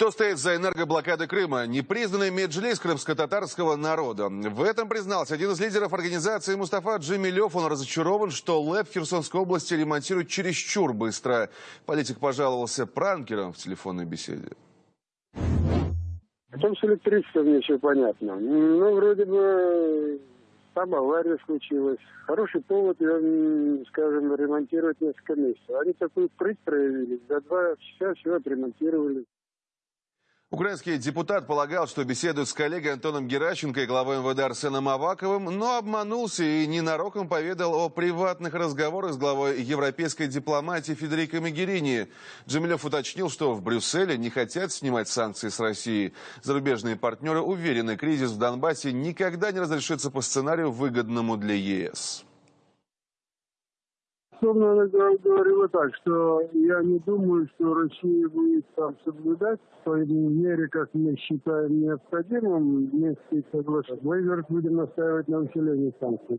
Что стоит за энергоблокадой Крыма? Непризнанный меджлис крымско-татарского народа. В этом признался один из лидеров организации Мустафа Джемилев. Он разочарован, что ЛЭП Херсонской области ремонтируют чересчур быстро. Политик пожаловался пранкерам в телефонной беседе. О том, с электричеством все понятно. Ну, вроде бы там авария случилась. Хороший повод, ее, скажем, ремонтировать несколько месяцев. Они такую прыть проявили. За два часа все отремонтировали. Украинский депутат полагал, что беседует с коллегой Антоном Геращенко и главой МВД Арсеном Аваковым, но обманулся и ненароком поведал о приватных разговорах с главой европейской дипломатии Федерико Мегерини. Джемилев уточнил, что в Брюсселе не хотят снимать санкции с России. Зарубежные партнеры уверены, кризис в Донбассе никогда не разрешится по сценарию, выгодному для ЕС безусловно, она говорила так, что я не думаю, что Россия будет там соблюдать той мере, как мы считаем необходимым вместе соглашаться. Мы, вероятно, будем настаивать на усилении санкций.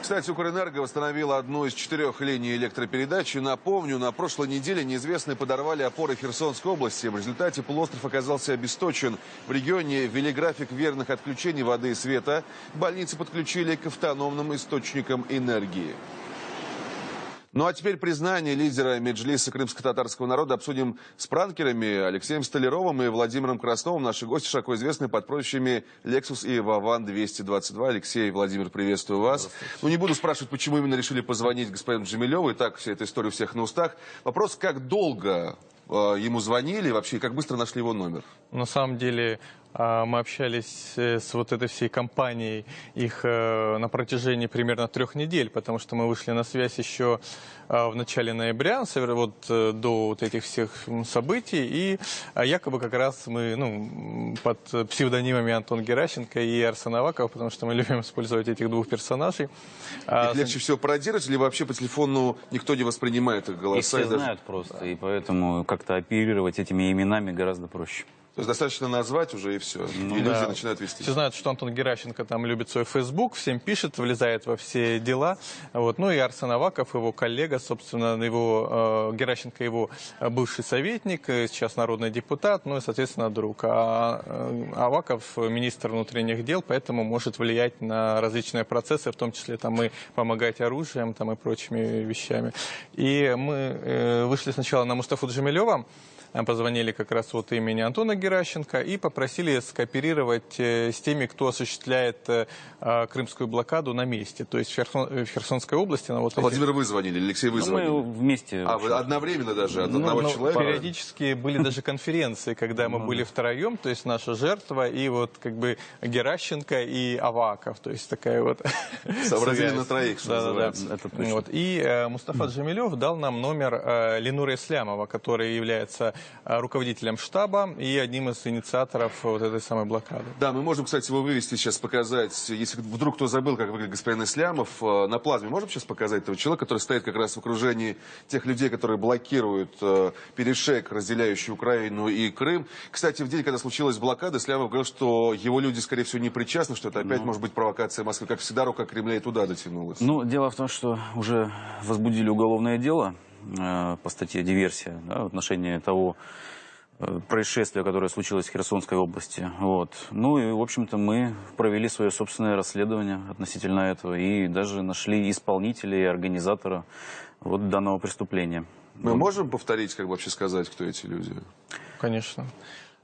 Кстати, Укрэнерго восстановила одну из четырех линий электропередачи. Напомню, на прошлой неделе неизвестные подорвали опоры Херсонской области. В результате полуостров оказался обесточен. В регионе ввели график верных отключений воды и света. Больницы подключили к автономным источникам энергии. Ну а теперь признание лидера Меджлиса крымско-татарского народа обсудим с пранкерами Алексеем Столяровым и Владимиром Красновым. Наши гости широко известны под прозвищами Lexus и Вован 222. Алексей и Владимир, приветствую вас. Ну не буду спрашивать, почему именно решили позвонить господину Джемилеву. И так вся эта история у всех на устах. Вопрос, как долго э, ему звонили, вообще как быстро нашли его номер? На самом деле мы общались э, с вот этой всей компанией их э, на протяжении примерно трех недель, потому что мы вышли на связь еще а, в начале ноября, вот э, до вот этих всех событий, и а, якобы как раз мы ну, под псевдонимами Антон Геращенко и Арсен Аваков, потому что мы любим использовать этих двух персонажей. Их легче всего пародировать, или вообще по телефону никто не воспринимает их голоса? Их все даже... знают просто, и поэтому как-то оперировать этими именами гораздо проще. То есть достаточно назвать уже и все. Ну, и да. люди начинают вести. Все знают, что Антон Геращенко там любит свой Facebook, всем пишет, влезает во все дела. Вот. Ну и Арсен Аваков, его коллега, собственно, его, э, Геращенко его бывший советник, э, сейчас народный депутат, ну и, соответственно, друг. А э, Аваков министр внутренних дел, поэтому может влиять на различные процессы, в том числе там и помогать оружием там, и прочими вещами. И мы э, вышли сначала на Мустафу Джамилева, позвонили как раз от имени Антона Геращенко и попросили скооперировать э, с теми, кто осуществляет э, а, крымскую блокаду на месте, то есть в, Херсон, в Херсонской области. На вот а Владимир, вы звонили, Алексей, вы звонили? Ну, мы вместе. А, вы одновременно даже, от ну, одного ну, человека? Периодически были даже конференции, когда мы ну были втроем, то есть наша жертва и вот как бы Геращенко и Аваков, то есть такая вот Сообразили на троих, что называется. Вот. И э, Мустафа Джамилев дал нам номер э, Ленура Ислямова, который является Э, руководителем штаба и одним из инициаторов вот этой самой блокады. Да, мы можем, кстати, его вывести сейчас, показать, если вдруг кто забыл, как выглядит господин Ислямов, э, на плазме можем сейчас показать этого человека, который стоит как раз в окружении тех людей, которые блокируют э, перешеек, разделяющий Украину и Крым. Кстати, в день, когда случилась блокада, Ислямов говорил, что его люди, скорее всего, не причастны, что это опять ну... может быть провокация Москвы. Как всегда, рука Кремля и туда дотянулась. Ну, дело в том, что уже возбудили уголовное дело Э, по статье «Диверсия» да, в отношении того э, происшествия, которое случилось в Херсонской области. Вот. Ну и, в общем-то, мы провели свое собственное расследование относительно этого и даже нашли исполнителя и организатора вот данного преступления. Мы вот. можем повторить, как вообще сказать, кто эти люди? Конечно.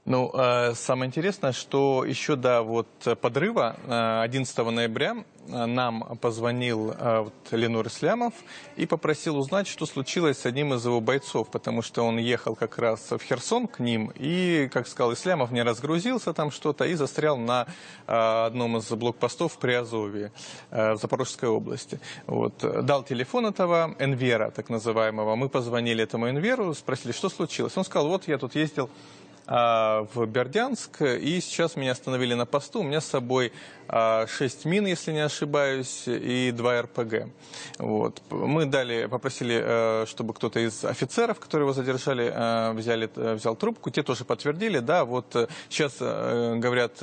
Ну, э, самое интересное, что еще до вот подрыва 11 э, ноября э, нам позвонил вот, Ленур Ислямов и попросил узнать, что случилось с одним из его бойцов, потому что он ехал как раз в Херсон к ним и, как сказал Ислямов, не разгрузился там что-то и застрял на одном из блокпостов в Приазовье, в Запорожской области. Вот. Дал телефон этого Энвера, так называемого. Мы позвонили этому Энверу, спросили, что случилось. Он сказал, вот я тут ездил а, в Бердянск, и сейчас меня остановили на посту. У меня с собой 6 а, мин, если не ошибаюсь, и 2 РПГ. Вот. Мы дали, попросили, э, чтобы кто-то из офицеров, которые его задержали, э, взяли, взял трубку. Те тоже подтвердили, да, вот сейчас э, говорят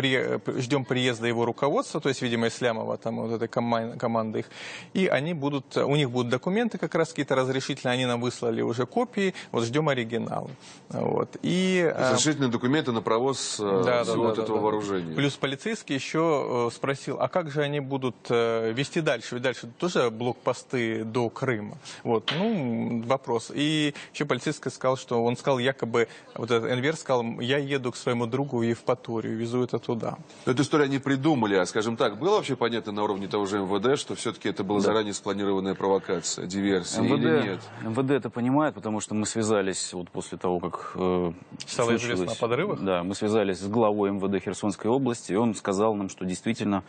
при- ждем приезда его руководства, то есть, видимо, Ислямова, там вот этой кома- команды их, и они будут, у них будут документы как раз какие-то разрешительные, они нам выслали уже копии, вот ждем оригиналы. Вот. И, э, Разрешительные документы на провоз э, да, всего да, да, этого да. вооружения. Плюс полицейский еще э, спросил, а как же они будут вести дальше? Ведь дальше тоже блокпосты до Крыма. Вот, ну, вопрос. И еще полицейский сказал, что он сказал якобы, вот этот Энвер сказал, я еду к своему другу в Евпаторию, везу это туда. Но Эту историю они придумали, а, скажем так, было вообще понятно на уровне того же МВД, что все-таки это была заранее спланированная провокация, диверсия или нет? МВД это понимает, потому что мы связались вот после того, как э, Стало известно о подрывах? Да, мы связались с главой МВД Херсонской области, и он сказал нам, что действительно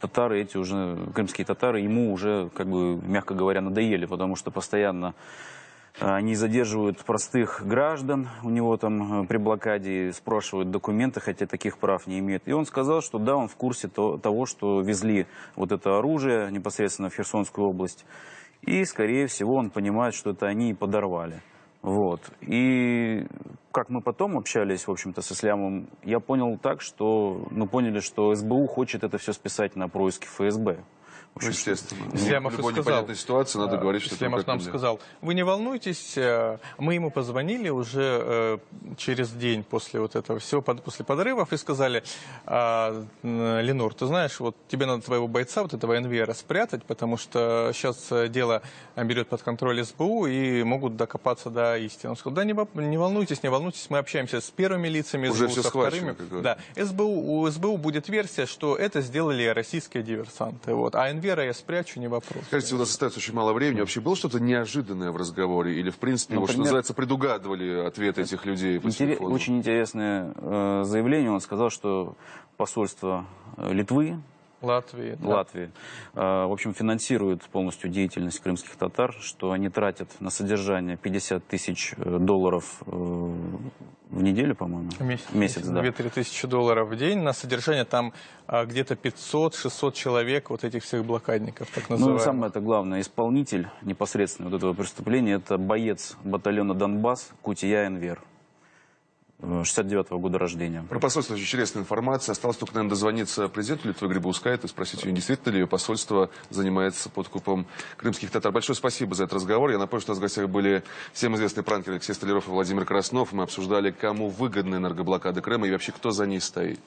татары эти уже, крымские татары, ему уже, как бы, мягко говоря, надоели, потому что постоянно они задерживают простых граждан у него там э, при блокаде, спрашивают документы, хотя таких прав не имеют. И он сказал, что да, он в курсе то- того, что везли вот это оружие непосредственно в Херсонскую область. И, скорее всего, он понимает, что это они и подорвали. Вот. И как мы потом общались, в общем-то, с Ислямом, я понял так, что мы поняли, что СБУ хочет это все списать на происки ФСБ. Ну, естественно. Ислямов в любой сказал, непонятной ситуации надо говорить, что Ислямов это нам сказал, вы не волнуйтесь, э, мы ему позвонили уже э, через день после вот этого всего, после подрывов, и сказали, «А, м, Ленур, ты знаешь, вот тебе надо твоего бойца, вот этого НВР, спрятать, потому что сейчас дело э, берет под контроль СБУ и могут докопаться до истины. Он сказал, да не, не волнуйтесь, не волнуйтесь, мы общаемся с первыми лицами Уже СБУ, всё со вторыми. Да, СБУ, у СБУ будет версия, что это сделали российские диверсанты. Вот. А НВР я спрячу, не вопрос. Кажется, у нас остается очень мало времени. Вообще было что-то неожиданное в разговоре? Или, в принципе, вот, что Например- называется, предугадывали ответы этих людей по Интере- телефону? Очень интересное э, заявление. Он сказал, что посольство э, Литвы, Латвии. да. Латвии, э, в общем, финансирует полностью деятельность крымских татар, что они тратят на содержание 50 тысяч э, долларов э, в неделю, по-моему. Месяц, Месяц, да. 2-3 тысячи долларов в день на содержание там а, где-то 500-600 человек вот этих всех блокадников, так Ну, называемых. самое это главное, исполнитель непосредственно вот этого преступления, это боец батальона Донбасс Кутия Энвер, 69-го года рождения. Про посольство очень интересная информация. Осталось только, наверное, дозвониться президенту Литвы Грибаускайту и спросить у нее, действительно ли ее посольство занимается подкупом крымских татар. Большое спасибо за этот разговор. Я напомню, что у нас в гостях были всем известные пранкеры Алексей Столяров и Владимир Краснов. Мы обсуждали, кому выгодна энергоблокада Крыма и вообще кто за ней стоит.